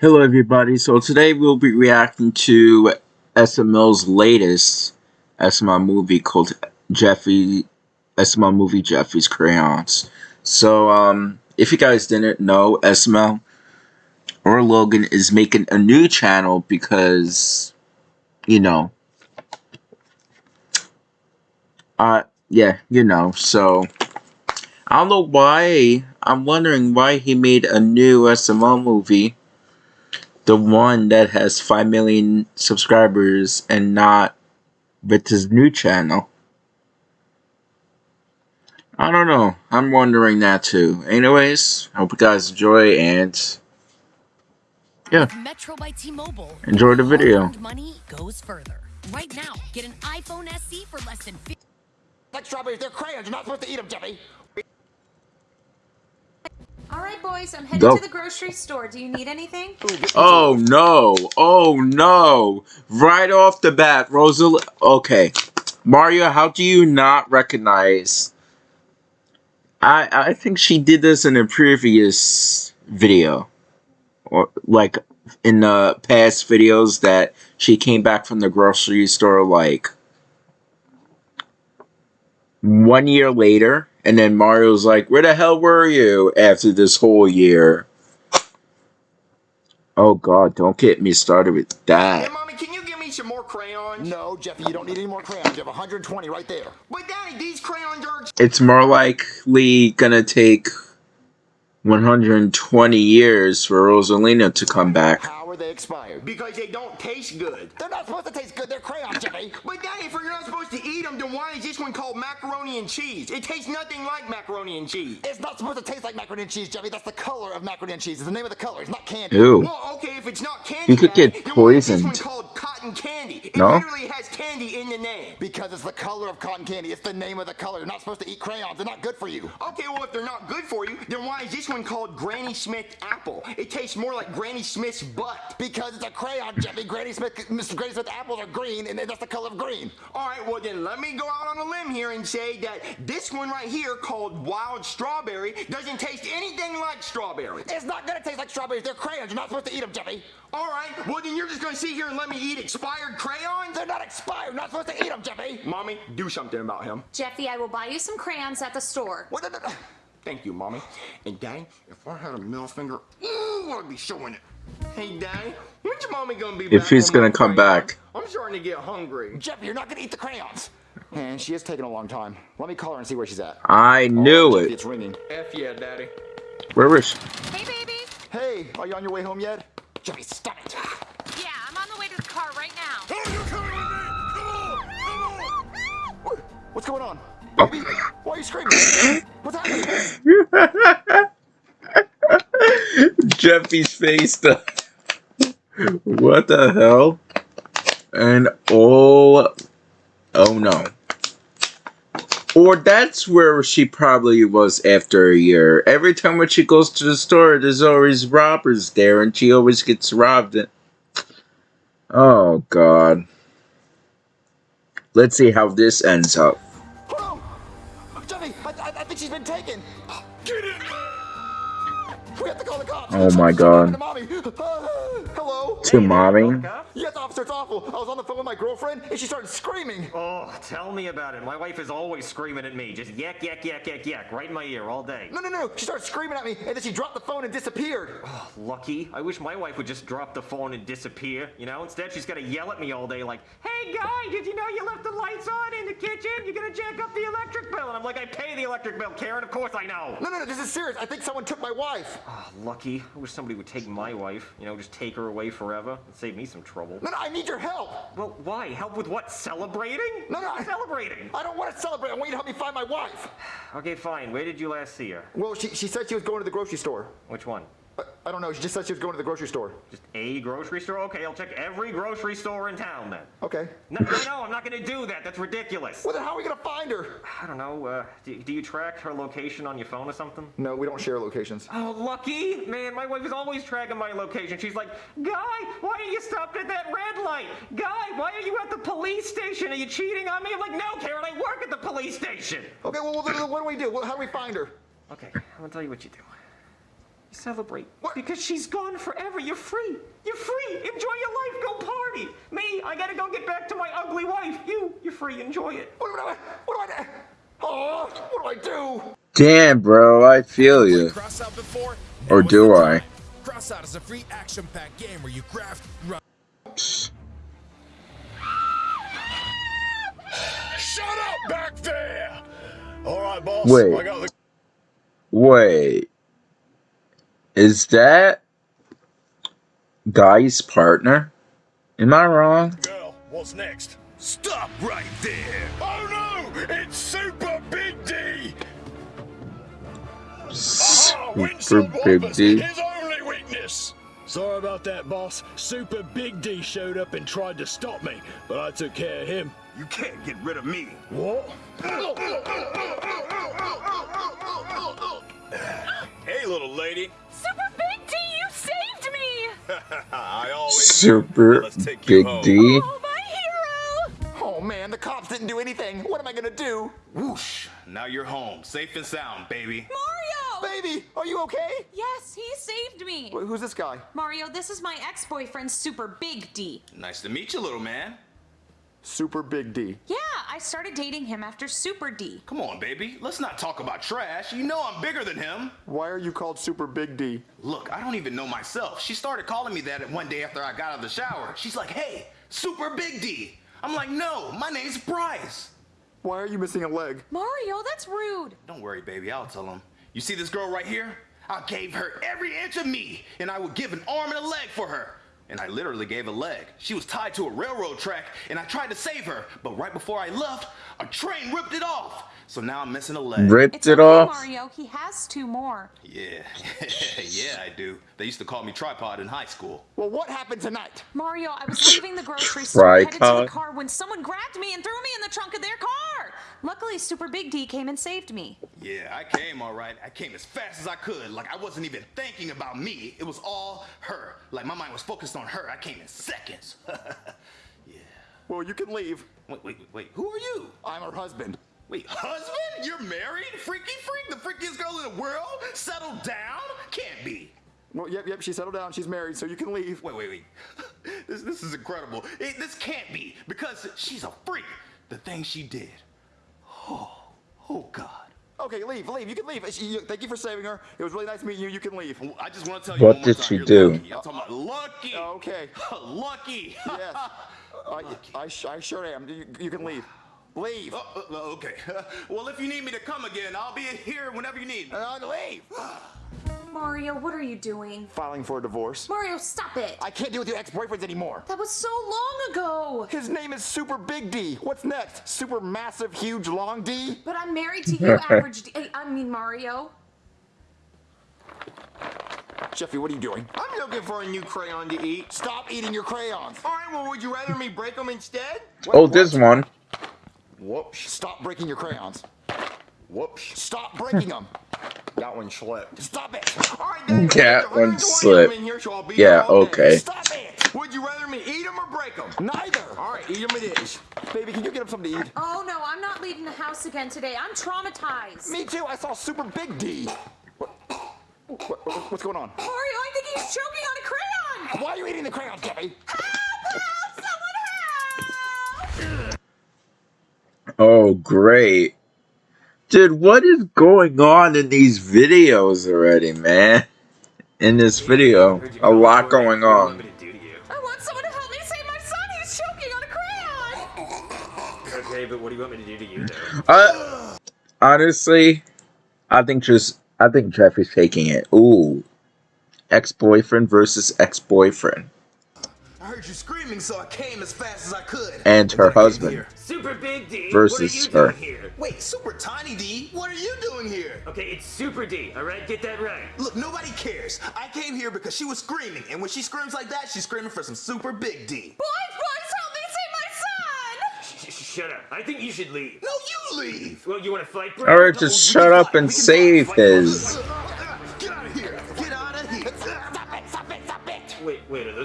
Hello everybody, so today we'll be reacting to SML's latest SML movie called Jeffy, SML movie Jeffy's Crayons. So, um, if you guys didn't know, SML or Logan is making a new channel because, you know, uh, yeah, you know, so, I don't know why, I'm wondering why he made a new SML movie the one that has 5 million subscribers and not with his new channel. I don't know. I'm wondering that too. Anyways, I hope you guys enjoy and yeah. Metro by T-Mobile. Enjoy the video. Money goes further. Right now, get an iPhone SE for less than 50 Like strawberries, they're crayons. You're not supposed to eat them, Jeffy. All right, boys, I'm headed Go. to the grocery store. Do you need anything? Oh no! Oh no! Right off the bat, Rosalie. Okay, Mario, how do you not recognize? I I think she did this in a previous video, or like in the past videos that she came back from the grocery store like one year later and then Mario's like, where the hell were you after this whole year? Oh god, don't get me started with that. Hey, Mommy, can you give me some more crayons? No, Jeffy, you don't need any more crayons. You have 120 right there. But Daddy, these crayons are... It's more likely gonna take 120 years for Rosalina to come back. How are they expired? Because they don't taste good. They're not supposed to taste good. They're crayons, Jimmy. but Daddy, if you're not supposed to eat them, then why is this one called macaroni and cheese? It tastes nothing like macaroni and cheese. It's not supposed to taste like macaroni and cheese, Jimmy. That's the color of macaroni and cheese. It's the name of the color. It's not candy. Ew. Well, okay, if it's not candy, you could get poisoned. This one called cotton candy. It no? literally has candy in the name. Because it's the color of cotton candy. It's the name of the color. You're not supposed to eat crayons. They're not good for you. Okay, well, if they're not good for you, then why is this one called Granny Smith apple. It tastes more like Granny Smith's butt. Because it's a crayon, Jeffy. Granny Smith, Mr. Granny Smith apples are green, and that's the color of green. All right, well then let me go out on a limb here and say that this one right here, called Wild Strawberry, doesn't taste anything like strawberry. It's not gonna taste like strawberries. They're crayons. You're not supposed to eat them, Jeffy. All right, well then you're just gonna sit here and let me eat expired crayons? They're not expired. You're not supposed to eat them, Jeffy. Mommy, do something about him. Jeffy, I will buy you some crayons at the store. What? The, Thank you, Mommy. And Daddy, if I had a middle finger, ooh, I'd be showing it. Hey, Daddy, when's your mommy gonna be if back? he's gonna come back. I'm starting to get hungry. Jeffy, you're not gonna eat the crayons. Man, she is taking a long time. Let me call her and see where she's at. I knew oh, it. It's ringing. F yeah, Daddy. Where is she? Hey, baby. Hey, are you on your way home yet? Jeffy, stop it. What's going on? Oh. Baby, why are you screaming? What's happening? Jeffy's face. The what the hell? And oh, oh no. Or that's where she probably was after a year. Every time when she goes to the store, there's always robbers there, and she always gets robbed. Oh God. Let's see how this ends up. I, I think she's been taken. Get it! We have to call the cops. Oh my god. To mommy. Hello? To mommy? Yes, officer, it's awful. I was on the phone with my girlfriend and she started screaming. Oh, tell me about it. My wife is always screaming at me. Just yak, yak, yak, yak, yak, right in my ear all day. No, no, no. She started screaming at me and then she dropped the phone and disappeared. Oh, lucky. I wish my wife would just drop the phone and disappear. You know, instead she's got to yell at me all day like, Hey, guy, did you know you left the lights on in the kitchen? You're to jack up the electric bill. And I'm like, I pay the electric bill, Karen. Of course I know. No, no, no. This is serious. I think someone took my wife. Oh, lucky. I wish somebody would take my wife. You know, just take her away forever. and save me some trouble. No, no, I need your help. Well, why? Help with what? Celebrating? No, no. I, celebrating. I don't want to celebrate. I want you to help me find my wife. okay, fine. Where did you last see her? Well, she, she said she was going to the grocery store. Which one? I don't know. She just said she was going to the grocery store. Just a grocery store? Okay, I'll check every grocery store in town then. Okay. No, no, no I'm not going to do that. That's ridiculous. Well, then how are we going to find her? I don't know. Uh, do, do, you track her location on your phone or something? No, we don't share locations. Oh, lucky. Man, my wife is always tracking my location. She's like, Guy, why are you stopped at that red light? Guy, why are you at the police station? Are you cheating on me? I'm like, no, Karen, I work at the police station. Okay, well, what do we do? How do we find her? Okay, I'm going to tell you what you do. Celebrate. Because she's gone forever. You're free. You're free. Enjoy your life. Go party. Me, I gotta go get back to my ugly wife. You, you're free. Enjoy it. What do I, what do I do? Oh, what do I do? Damn, bro, I feel you. Crossout before? Or do I? time. Crossout is a free action-packed game where you craft, run. Shut up back there! All right, boss. Wait. I got the Wait. Is that Guy's partner? Am I wrong? girl. What's next? Stop right there! Oh no! It's Super Big D! Aha! Super Windshield Big D. His only weakness! Sorry about that, boss. Super Big D showed up and tried to stop me, but I took care of him. You can't get rid of me. What? Super Let's take you Big. D. Oh, my hero! Oh man, the cops didn't do anything. What am I gonna do? Whoosh! Now you're home, safe and sound, baby. Mario! Baby, are you okay? Yes, he saved me. Wh- Who's this guy? Mario, this is my ex-boyfriend, Super Big D. Nice to meet you, little man. Super Big D. Yeah, I started dating him after Super D. Come on, baby. Let's not talk about trash. You know I'm bigger than him. Why are you called Super Big D? Look, I don't even know myself. She started calling me that one day after I got out of the shower. She's like, hey, Super Big D. I'm like, no, my name's Bryce. Why are you missing a leg? Mario, that's rude. Don't worry, baby, I'll tell him. You see this girl right here? I gave her every inch of me, and I would give an arm and a leg for her. And I literally gave a leg. She was tied to a railroad track, and I tried to save her, but right before I left, a train ripped it off. So now I'm missing a leg. Ripped It's it okay, off. Mario. He has two more. Yeah, yeah, I do. They used to call me tripod in high school. Well, what happened tonight? Mario, I was leaving the grocery store headed to the car when someone grabbed me and threw me in the trunk of their car. Luckily, Super Big D came and saved me. Yeah, I came all right. I came as fast as I could. Like I wasn't even thinking about me. It was all her. Like my mind was focused on her. I came in seconds. Yeah. Well, you can leave. wait, wait, wait, wait. Who are you? I'm her husband. Wait, husband? You're married? Freaky freak? The freakiest girl in the world? Settled down? Can't be. Well, yep, yep, she settled down. She's married, so you can leave. Wait, wait, wait. This, this is incredible. It, this can't be because she's a freak. The thing she did. Oh, oh God. Okay, leave, leave. You can leave. She, you, thank you for saving her. It was really nice meeting you. You can leave. I just want to tell you What one more did time, she you're do? Lucky. I'm talking about lucky. Oh, okay. lucky. Yes. I, I, I sure am. You, you can leave. Leave. Oh, uh, uh, okay. well, if you need me to come again, I'll be here whenever you need me. Uh, leave. Mario, what are you doing? Filing for a divorce. Mario, stop it. I can't deal with your ex-boyfriends anymore. That was so long ago. His name is Super Big D. What's next? Super massive, huge, long D? But I'm married to you, average D. I mean, Mario. Jeffy, what are you doing? I'm looking for a new crayon to eat. Stop eating your crayons. All right, well, would you rather me break them instead? Oh, this one. Whoops. Stop breaking your crayons. Whoops. Stop breaking them. That one slipped. Stop it. All right. That one 120 slipped. here, so Yeah, here all day. okay. Stop it. Would you rather me eat them or break them? Neither. All right, eat them it is. Baby, can you get him something to eat? Oh no, I'm not leaving the house again today. I'm traumatized. Me too. I saw Super Big D. What, what, what- what's going on? Mario, I think he's choking on a crayon. Why are you eating the crayons, Jeffy? Help! Help! Someone help! Oh, great. Dude, what is going on in these videos already, man? In this video, a lot going on. I want someone to help me save my son. He's choking on a crayon. Okay, but what do you want me to do to you, though? Uh, honestly, I think just I think Jeffrey's taking it. Ooh, ex-boyfriend versus ex-boyfriend, I heard you screaming, so I came as fast as I could. and her then I came husband. Super Big D. Versus what are you her. doing here? Wait, Super Tiny D, what are you doing here? Okay, it's Super D. All right, get that right. Look, nobody cares. I came here because she was screaming, and when she screams like that, she's screaming for some Super Big D. Boys, boys, help me save my son. Sh- sh- shut up. I think you should leave. No, you leave. Well, you want to fight, bro? All right, just shut up and save his.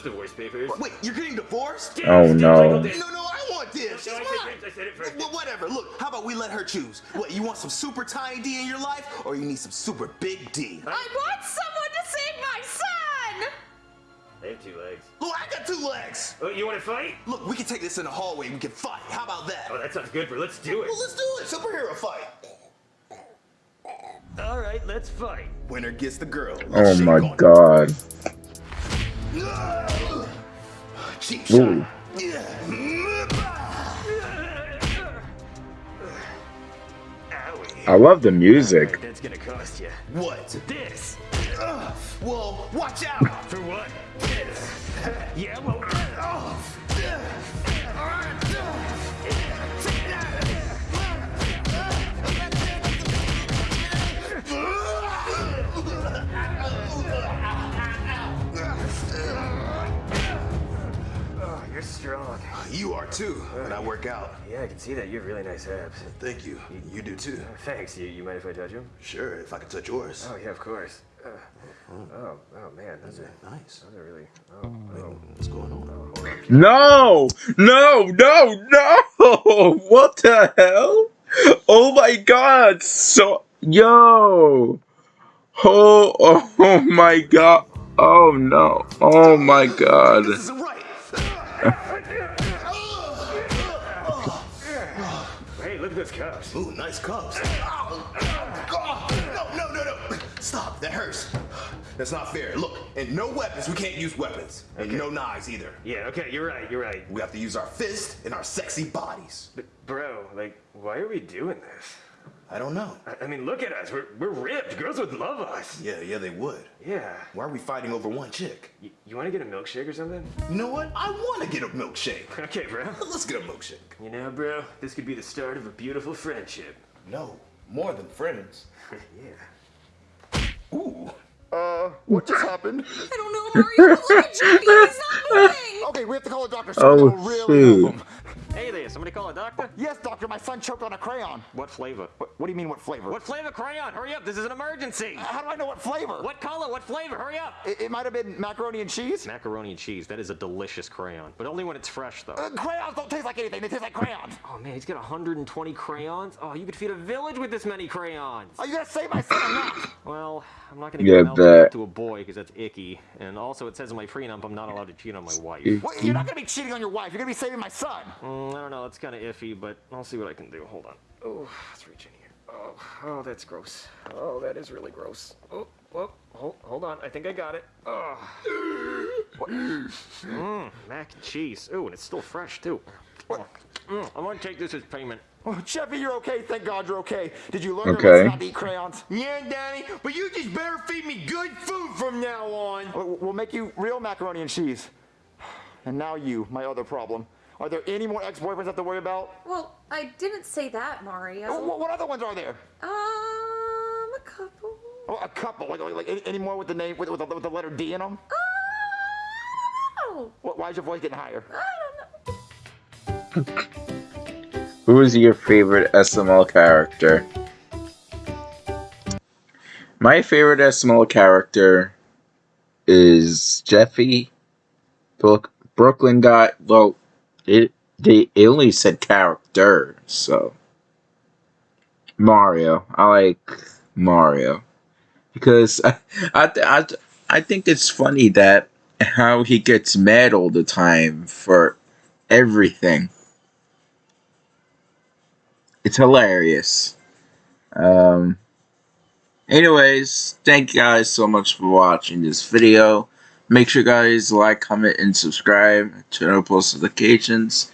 Stop it, stop it. Wait, wait, are those divorce papers? Wait, you're getting divorced? Damn, Oh, no. Michael No, no, I want what, Div? She's No, I said I said it first. Well, whatever. Look, how about we let her choose? What, you want some super tiny D in your life, or you need some super big D? I want someone to save my son! They have two legs. Look, I got two legs. Oh, you want to fight? Look, we can take this in the hallway. We can fight. How about that? Oh, that sounds good, bro. Let's do it. Well, let's do it. Superhero fight. All right, let's fight. Winner gets the girl. Oh my on it. god. Cheap Ooh. I love the music. That's gonna cost you. What? This. Ugh. Well, watch out. For what? This. yeah, well. Strong. Uh, you are too. When I work out. Yeah, I can see that. You have really nice abs. Thank you. You do too. Uh, thanks. You, you mind if I touch them? Sure, if I could touch yours. Oh, yeah, of course. Uh, mm-hmm. oh, oh, man. Those are, Nice. those are really. Oh, oh, What's going on? oh, on. No! No! No! No! What the hell? Oh my god! So yo! Oh! Oh my god! Oh no! Oh my god! Ooh, nice cups. Ow. Oh, no, no, no, no. Stop. That hurts. That's not fair. Look, and no weapons. We can't use weapons. And no knives either. Yeah, okay, you're right, you're right. We have to use our fists and our sexy bodies. But, bro, like, why are we doing this? I don't know. I, I mean, look at us. We're, we're ripped. Girls would love us. Yeah, yeah, they would. Yeah. Why are we fighting over one chick? Y- you want to get a milkshake or something? You know what? I want to get a milkshake. Okay, bro. Let's get a milkshake. You know, bro, this could be the start of a beautiful friendship. No, more than friends. yeah. Ooh. Uh, what just happened? I don't know, Mario. but Look at Jimmy. He's not moving. Okay, we have to call a doctor. Oh, Someone really shoot. Him. Hey there, somebody call a doctor? Yes, doctor, my son choked on a crayon. What flavor? What, what do you mean, what flavor? What flavor crayon? Hurry up, this is an emergency. How do I know what flavor? What color? What flavor? Hurry up. It, it might have been macaroni and cheese. Macaroni and cheese. That is a delicious crayon, but only when it's fresh, though. Uh, crayons don't taste like anything. They taste like crayons. Oh man, he's got 120 crayons. Oh, you could feed a village with this many crayons. Are you gonna save my son or not? Well, I'm not gonna Yeah, give milk bet. to a boy because that's icky, and also it says in my prenup I'm not allowed to cheat on my wife. Well, you're not gonna be cheating on your wife. You're gonna be saving my son. Mm, I don't know, it's kind of iffy, but I'll see what I can do. Hold on. Oh, let's reach in here. Oh, oh, that's gross. Oh, that is really gross. Oh, oh, hold, hold on. I think I got it. Oh. What? Mmm, mac and cheese. Ooh, and it's still fresh too. Oh, mm, I'm gonna take this as payment. Oh, Jeffy, you're okay. Thank God you're okay. Did you learn Okay. your lesson not to eat crayons? Yeah, Daddy, but you just better feed me good food from now on. We'll we'll make you real macaroni and cheese. And now you, my other problem. Are there any more ex-boyfriends I have to worry about? Well, I didn't say that, Mario. What, what other ones are there? Um, a couple. Oh, a couple. Like, like, like any, any more with the name with, with, the, with the letter D in them? Oh, What, why is your voice getting higher? I don't know. Who is your favorite SML character? My favorite SML character is Jeffy. Brook, Brooklyn guy. Well, it they it only said character, so Mario. I like Mario because I I I, I think it's funny that how he gets mad all the time for everything it's hilarious. Um, anyways, thank you guys so much for watching this video. Make sure guys like, comment, and subscribe. Turn on post notifications.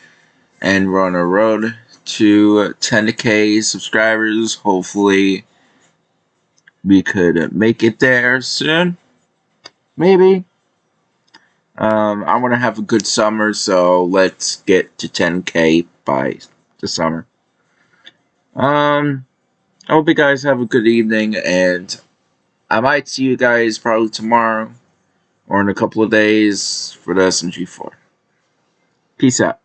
And we're on a road to 10k subscribers. Hopefully, we could make it there soon. Maybe. Um, I want to have a good summer, so let's get to 10k by the summer. Um, I hope you guys have a good evening, and I might see you guys probably tomorrow or in a couple of days for the SMG4. Peace out.